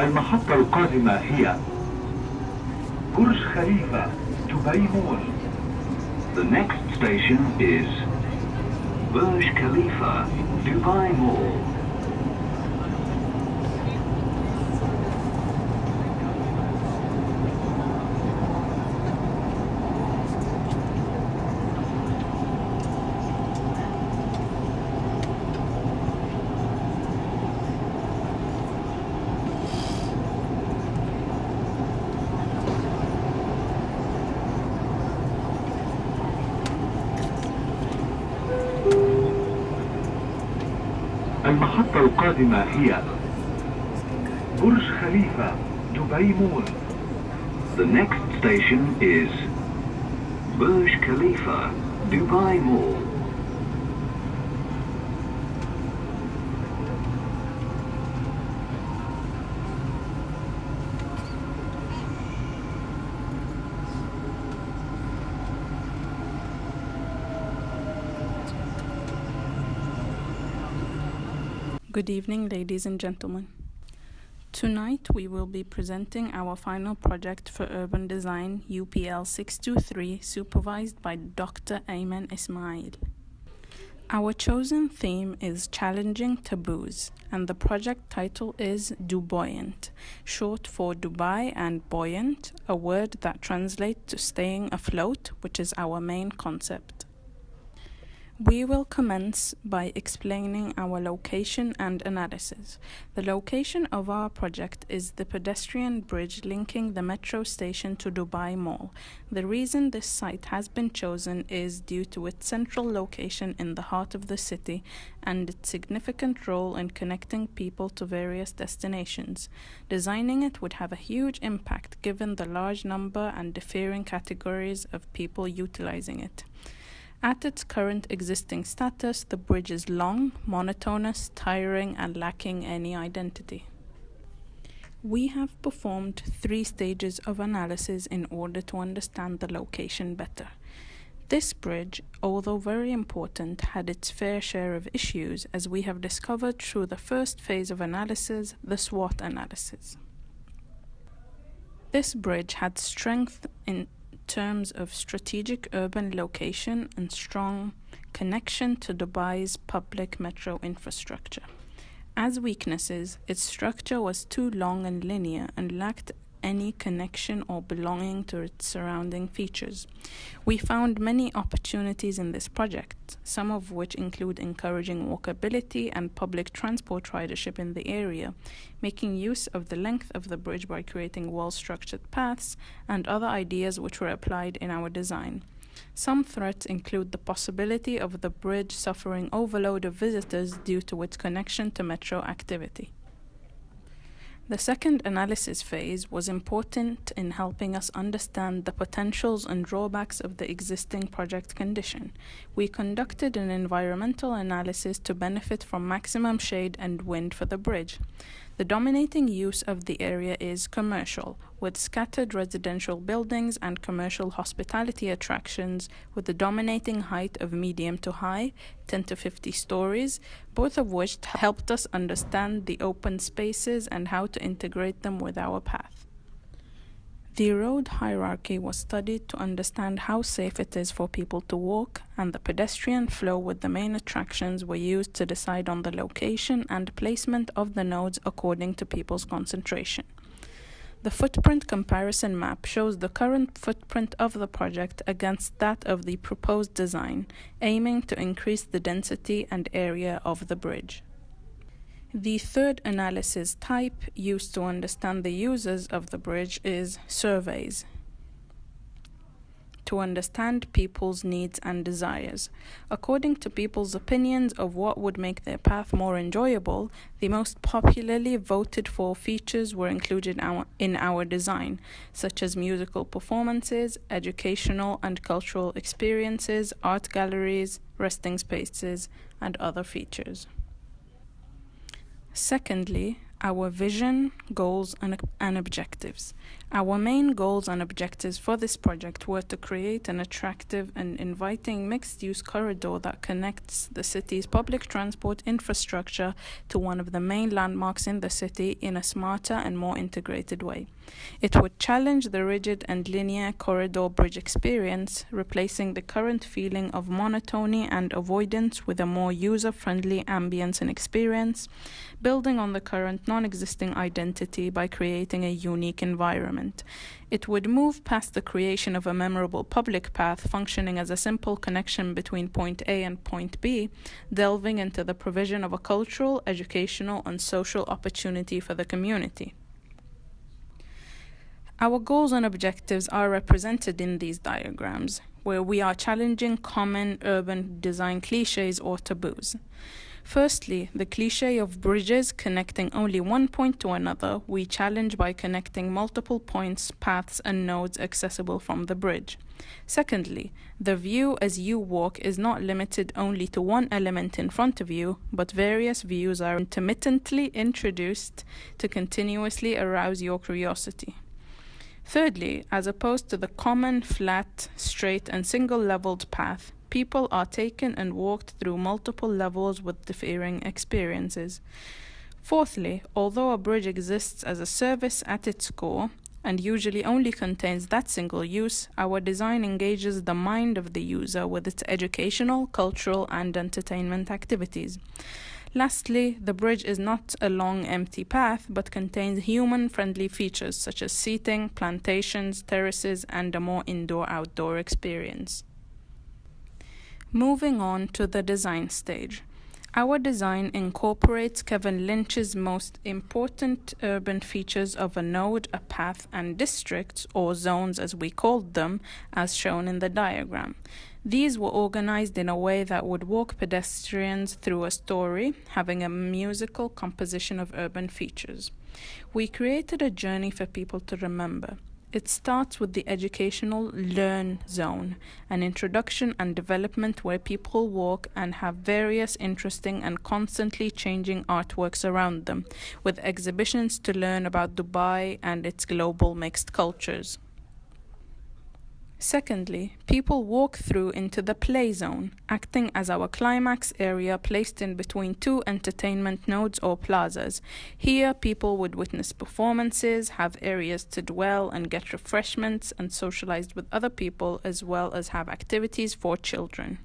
المحطة القادمة هي برج خليفة دبي مول The next station is Burj Khalifa, Dubai Mall. المحطة القادمة هي برج خليفة دبي مول The next station is Burj Khalifa, Dubai Mall. Good evening, ladies and gentlemen. Tonight we will be presenting our final project for urban design UPL 623 supervised by Dr. Ayman Ismail. Our chosen theme is Challenging Taboos and the project title is Dubuoyant, short for Dubai and buoyant, a word that translates to staying afloat, which is our main concept. We will commence by explaining our location and analysis. The location of our project is the pedestrian bridge linking the metro station to Dubai Mall. The reason this site has been chosen is due to its central location in the heart of the city and its significant role in connecting people to various destinations. Designing it would have a huge impact given the large number and differing categories of people utilizing it. At its current existing status, the bridge is long, monotonous, tiring, and lacking any identity. We have performed three stages of analysis in order to understand the location better. This bridge, although very important, had its fair share of issues, as we have discovered through the first phase of analysis, the SWOT analysis. This bridge had strength in terms of strategic urban location and strong connection to Dubai's public metro infrastructure. As weaknesses, its structure was too long and linear and lacked any connection or belonging to its surrounding features. We found many opportunities in this project, some of which include encouraging walkability and public transport ridership in the area, making use of the length of the bridge by creating well structured paths, and other ideas which were applied in our design. Some threats include the possibility of the bridge suffering overload of visitors due to its connection to metro activity. The second analysis phase was important in helping us understand the potentials and drawbacks of the existing project condition. We conducted an environmental analysis to benefit from maximum shade and wind for the bridge. The dominating use of the area is commercial, with scattered residential buildings and commercial hospitality attractions, with the dominating height of medium to high, 10 to 50 stories, both of which helped us understand the open spaces and how to integrate them with our path. The road hierarchy was studied to understand how safe it is for people to walk, and the pedestrian flow with the main attractions were used to decide on the location and placement of the nodes according to people's concentration. The footprint comparison map shows the current footprint of the project against that of the proposed design, aiming to increase the density and area of the bridge. The third analysis type used to understand the users of the bridge is surveys to understand people's needs and desires. According to people's opinions of what would make their path more enjoyable, the most popularly voted for features were included in our design, such as musical performances, educational and cultural experiences, art galleries, resting spaces, and other features. Secondly, our vision, goals, and, and, objectives. Our main goals and objectives for this project were to create an attractive and inviting mixed use corridor that connects the city's public transport infrastructure to one of the main landmarks in the city in a smarter and more integrated way. It would challenge the rigid and linear corridor bridge experience, replacing the current feeling of monotony and avoidance with a more user friendly ambience and experience, building on the current non existing identity by creating a unique environment. It would move past the creation of a memorable public path functioning as a simple connection between point A and point B, delving into the provision of a cultural, educational, and social opportunity for the community. Our goals and objectives are represented in these diagrams, where we are challenging common urban design cliches or taboos. Firstly, the cliche of bridges connecting only one point to another, we challenge by connecting multiple points, paths, and nodes accessible from the bridge. Secondly, the view as you walk is not limited only to one element in front of you, but various views are intermittently introduced to continuously arouse your curiosity. Thirdly, as opposed to the common, flat, straight, and single leveled path, people are taken and walked through multiple levels with differing experiences. Fourthly, although a bridge exists as a service at its core, and usually only contains that single use, our design engages the mind of the user with its educational, cultural, and entertainment activities. Lastly, the bridge is not a long empty path but contains human friendly features such as seating, plantations, terraces, and a more indoor outdoor experience. Moving on to the design stage. Our design incorporates Kevin Lynch's most important urban features of a node, a path, and districts, or zones as we called them, as shown in the diagram. These were organized in a way that would walk pedestrians through a story, having a musical composition of urban features. We created a journey for people to remember. It starts with the educational learn zone, an introduction and development where people walk and have various interesting and constantly changing artworks around them, with exhibitions to learn about Dubai and its global mixed cultures. Secondly, people walk through into the play zone, acting as our climax area placed in between two entertainment nodes or plazas. Here, people would witness performances, have areas to dwell and get refreshments, and socialize with other people, as well as have activities for children.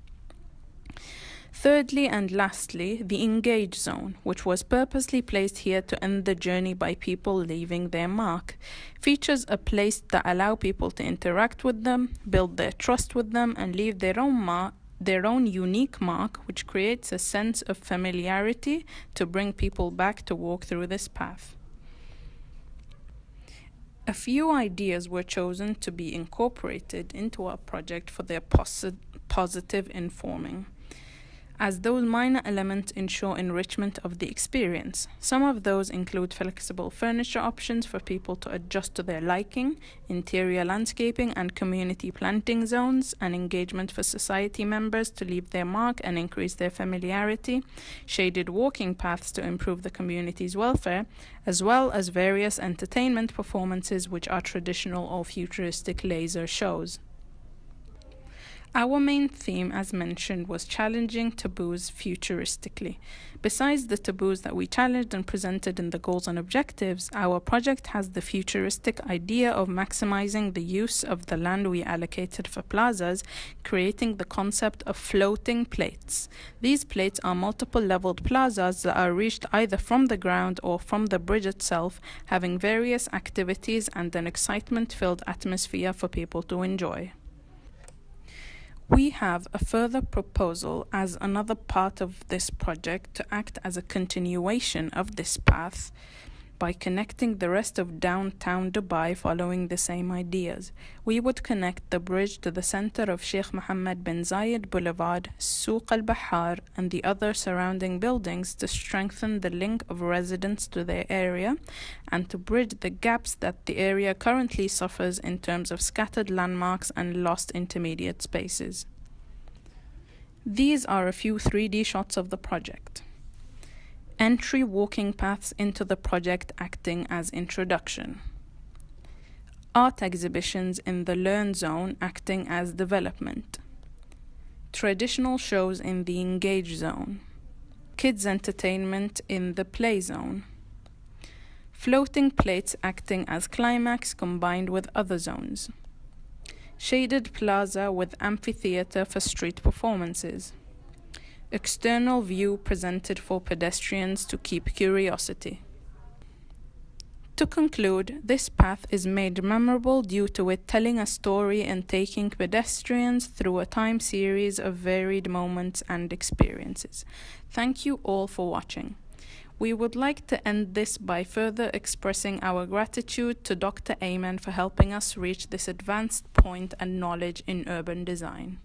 Thirdly and lastly, the engage zone, which was purposely placed here to end the journey by people leaving their mark. Features a place that allow people to interact with them, build their trust with them, and leave their own mark their own unique mark, which creates a sense of familiarity to bring people back to walk through this path. A few ideas were chosen to be incorporated into our project for their posi- positive informing as those minor elements ensure enrichment of the experience. Some of those include flexible furniture options for people to adjust to their liking, interior landscaping and community planting zones, and engagement for society members to leave their mark and increase their familiarity, shaded walking paths to improve the community's welfare, as well as various entertainment performances which are traditional or futuristic laser shows. Our main theme, as mentioned, was challenging taboos futuristically. Besides the taboos that we challenged and presented in the goals and objectives, our project has the futuristic idea of maximizing the use of the land we allocated for plazas, creating the concept of floating plates. These plates are multiple leveled plazas that are reached either from the ground or from the bridge itself, having various activities and an excitement filled atmosphere for people to enjoy. We have a further proposal as another part of this project to act as a continuation of this path by connecting the rest of downtown Dubai following the same ideas. We would connect the bridge to the center of Sheikh Mohammed bin Zayed Boulevard, Souq al Bahar, and the other surrounding buildings to strengthen the link of residents to their area and to bridge the gaps that the area currently suffers in terms of scattered landmarks and lost intermediate spaces. These are a few 3D shots of the project entry walking paths into the project acting as introduction. art exhibitions in the Learn Zone acting as development, traditional shows in the Engage Zone, kids' entertainment in the Play Zone, floating plates acting as climax combined with other zones, shaded plaza with amphitheater for street performances, external view presented for pedestrians to keep curiosity. To conclude, this path is made memorable due to it telling a story and taking pedestrians through a time series of varied moments and experiences. Thank you all for watching. We would like to end this by further expressing our gratitude to Dr. Ayman for helping us reach this advanced point and knowledge in urban design.